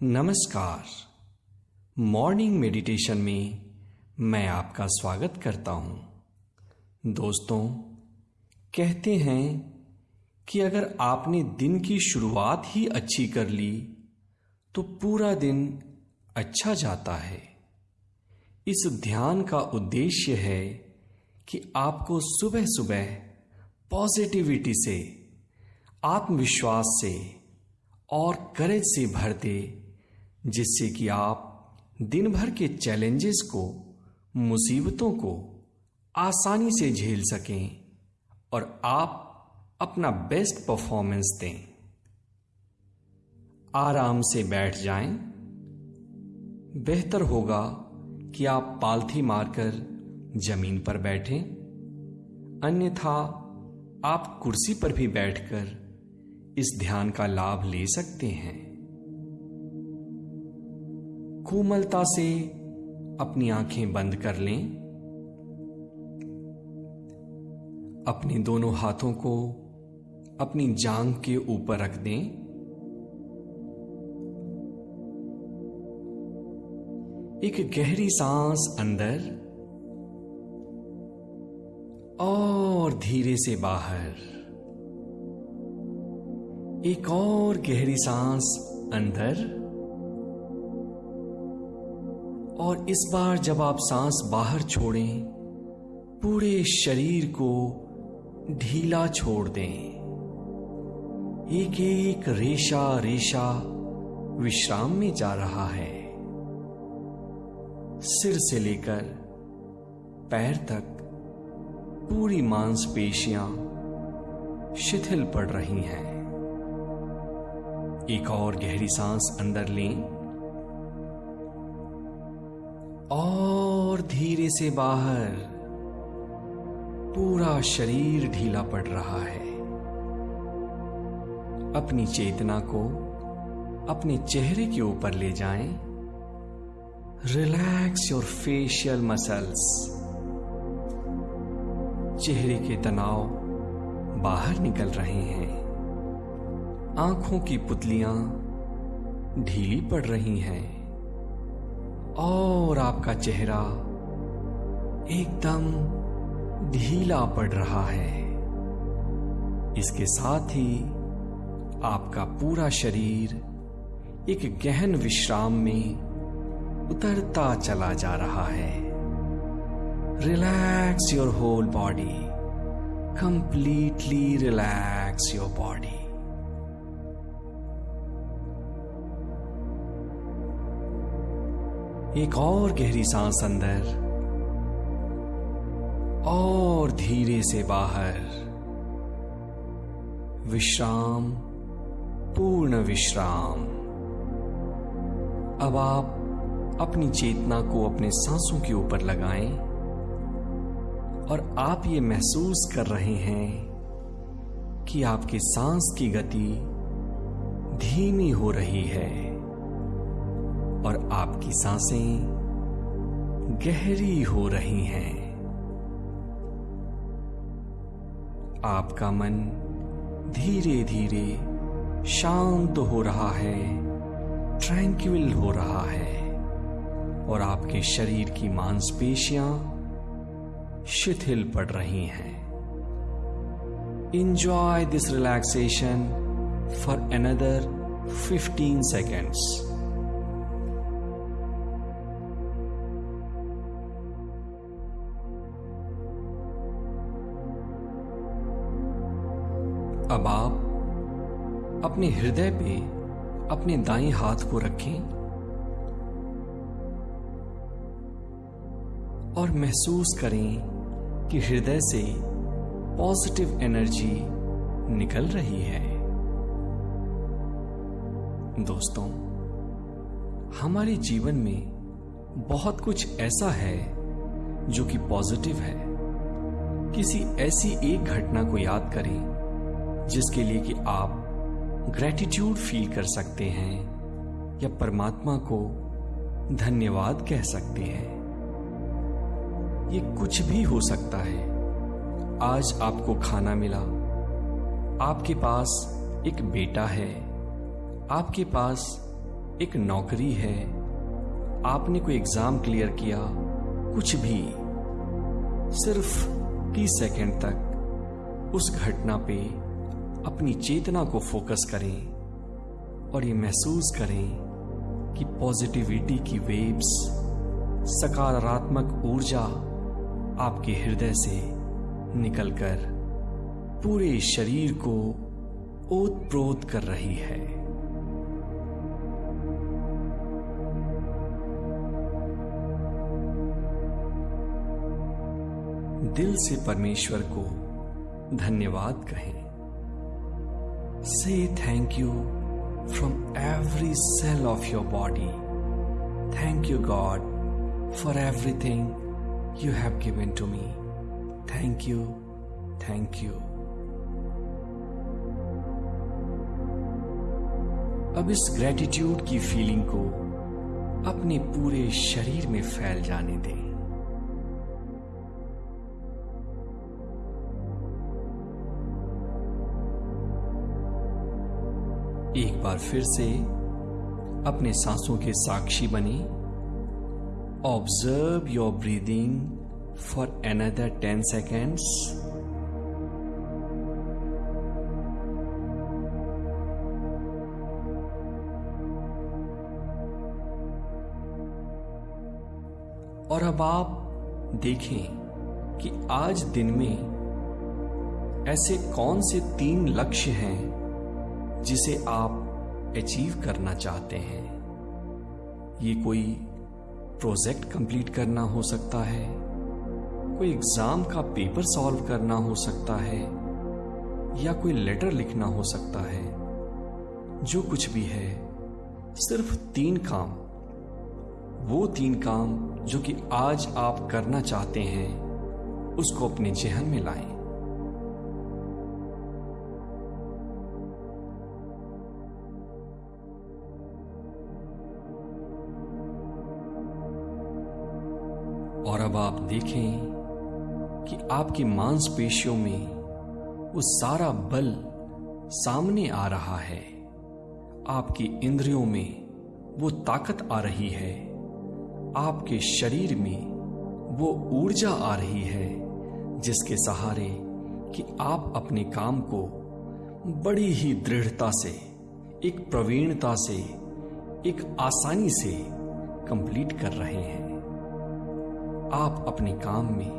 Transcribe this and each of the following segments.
नमस्कार। Morning meditation में मैं आपका स्वागत करता हूँ। दोस्तों, कहते हैं कि अगर आपने दिन की शुरुआत ही अच्छी कर ली तो पूरा दिन अच्छा जाता है। इस ध्यान का उद्देश्य है कि आपको सुबह सुबह पॉजिटिविटी से, आत्मविश्वास से और करेज से भर दे जिससे कि आप दिन भर के चैलेंजेस को, मुसीबतों को आसानी से झेल सकें और आप अपना बेस्ट परफॉर्मेंस दें। आराम से बैठ जाएँ। बेहतर होगा कि आप पालथी मारकर ज़मीन पर बैठें। अन्यथा आप कुर्सी पर भी बैठकर इस ध्यान का लाभ ले सकते हैं। कोमलता से अपनी आँखें बंद कर लें। अपने दोनों हाथों को अपनी जांग के ऊपर रख दें। एक गहरी सांस अंदर और धीरे से बाहर। एक और गहरी सांस अंदर। और इस बार जब आप सांस बाहर छोड़ें, पूरे शरीर को ढीला छोड़ दें। एक एक रेशा रेशा विश्राम में जा रहा है। सिर से लेकर पैर तक पूरी मांसपेशियाँ शिथिल पड़ रही हैं। एक और गहरी सांस अंदर लें। और धीरे से बाहर पूरा शरीर ढीला पड़ रहा है। अपनी चेतना को अपने चेहरे के ऊपर ले जाएँ। Relax your facial muscles. चेहरे के तनाव बाहर निकल रहे हैं। आँखों की पुतलियाँ ढीली पड़ रही हैं। और आपका चेहरा एकदम ढीला पड़ रहा है। इसके साथ ही आपका पूरा शरीर एक गहन विश्राम में उतरता चला जा रहा है। Relax your whole body. Completely relax your body. एक और गहरी सांस अंदर, और धीरे से बाहर। विश्राम, पूर्ण विश्राम। अब आप अपनी चेतना को अपने सांसों के ऊपर लगाएँ, और आप ये महसूस कर रहे हैं कि आपके सांस की गति धीमी हो रही है। और आपकी साँसें गहरी हो रही हैं। आपका मन धीरे धीरे शांत हो रहा है ट्रैंक्विल हो रहा है, और आपके शरीर की मांसपेशियाँ शिथिल पड़ रही हैं। Enjoy this relaxation for another 15 seconds अब आप अपने हृदय पे अपने दाएँ हाथ को रखें और महसूस करें कि हृदय से पॉजिटिव एनर्जी निकल रही है। दोस्तों, हमारे जीवन में बहुत कुछ ऐसा है जो कि पॉजिटिव है। किसी ऐसी एक घटना को याद करें जिसके लिए कि आप ग्रेटिट्यूड फील कर सकते हैं या परमात्मा को धन्यवाद कह सकते हैं। ये कुछ भी हो सकता है। आज आपको खाना मिला। आपके पास एक बेटा है। आपके पास एक नौकरी है। आपने कोई एग्ज़ाम क्लियर किया। कुछ भी। सिर्फ़ तीस सेकंड तक उस घटना पे अपनी चेतना को फोकस करें और ये महसूस करें कि पॉजिटिविटी की वेव्स, सकारात्मक ऊर्जा आपके हृदय से निकलकर पूरे शरीर को ओत प्रोत कर रही है। दिल से परमेश्वर को धन्यवाद कहें। से thank you from every cell of your body thank you God for everything you have given to me thank you thank you अब इस ग्रेटिट्यूड की फीलिंग को अपने पूरे शरीर में फैल जाने दें एक बार फिर से अपने सांसों के साक्षी बने। Observe your breathing for another ten seconds और अब आप देखें कि आज दिन में ऐसे कौन से तीन लक्ष्य हैं जिसे आप अचीव करना चाहते हैं। ये कोई प्रोजेक्ट कंप्लीट करना हो सकता है, कोई एग्ज़ाम का पेपर सॉल्व करना हो सकता है, या कोई लेटर लिखना हो सकता है। जो कुछ भी है, सिर्फ़ तीन काम। वो तीन काम जो कि आज आप करना चाहते हैं, उसको अपने जहन में लाएँ। और अब आप देखें कि आपकी मांसपेशियों में वो सारा बल सामने आ रहा है। आपकी इंद्रियों में वो ताकत आ रही है। आपके शरीर में वो ऊर्जा आ रही है, जिसके सहारे कि आप अपने काम को बड़ी ही दृढ़ता से, एक प्रवीणता से, एक आसानी से कंप्लीट कर रहे हैं। आप अपने काम में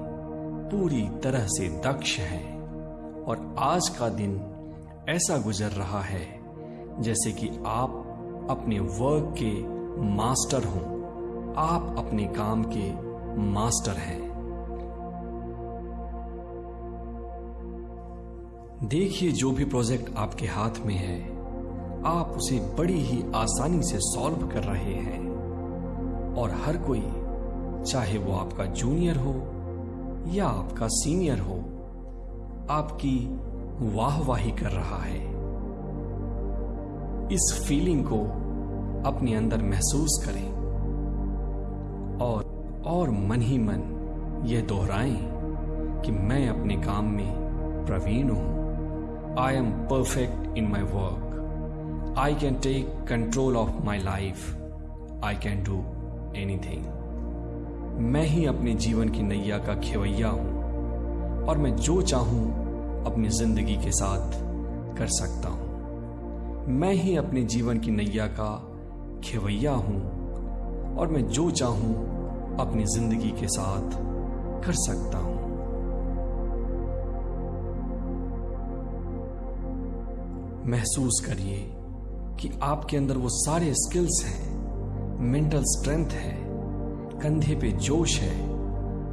पूरी तरह से दक्ष हैं और आज का दिन ऐसा गुजर रहा है जैसे कि आप अपने वर्क के मास्टर हों। आप अपने काम के मास्टर हैं। देखिए जो भी प्रोजेक्ट आपके हाथ में है, आप उसे बड़ी ही आसानी से सॉल्व कर रहे हैं। और हर कोई चाहे वो आपका जूनियर हो या आपका सीनियर हो, आपकी वाहवाही कर रहा है। इस फीलिंग को अपने अंदर महसूस करें और और मन ही मन यह दोहराएँ कि मैं अपने काम में प्रवीण हूँ। I am perfect in my work I can take control of my life I can do anything मैं ही अपने जीवन की नैया का खेवैया हूँ, और मैं जो चाहूँ, अपनी ज़िंदगी के साथ कर सकता हूँ। मैं ही अपने जीवन की नैया का खेवैया हूँ, और मैं जो चाहूँ, अपनी ज़िंदगी के साथ कर सकता हूँ। महसूस करिए कि आपके अंदर वो सारे स्किल्स हैं मेंटल स्ट्रेंथ है कंधे पे जोश है,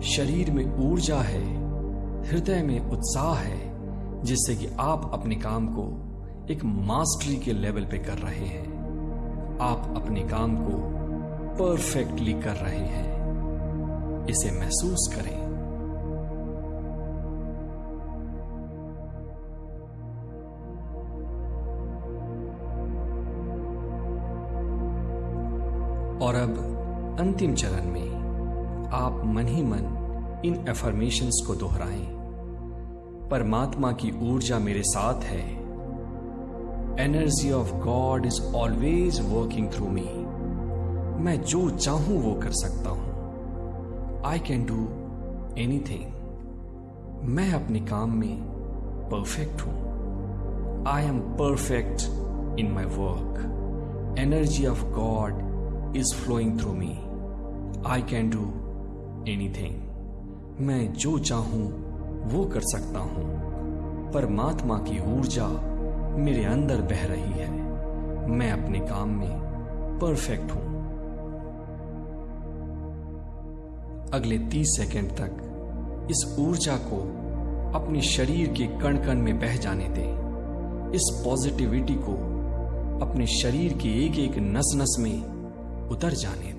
शरीर में ऊर्जा है, हृदय में उत्साह है, जिससे कि आप अपने काम को एक मास्टरी के लेवल पे कर रहे हैं। आप अपने काम को परफेक्टली कर रहे हैं। इसे महसूस करें। और अब अंतिम चरण में आप मन ही मन इन एफर्मेशंस को दोहराएँ। परमात्मा की ऊर्जा मेरे साथ है। Energy of God is always working through me मैं जो चाहूँ वो कर सकता हूँ। आई कैन डू एनीथिंग मैं अपने काम में परफेक्ट हूँ। I am perfect in my work energy of God is flowing through me I can do anything मैं जो चाहूँ, वो कर सकता हूँ। परमात्मा की ऊर्जा मेरे अंदर बह रही है। मैं अपने काम में परफेक्ट हूँ। अगले तीस सेकंड तक इस ऊर्जा को अपने शरीर के कण कण में बह जाने दें। इस पॉजिटिविटी को अपने शरीर के एक एक नस नस में उतर जाने दें।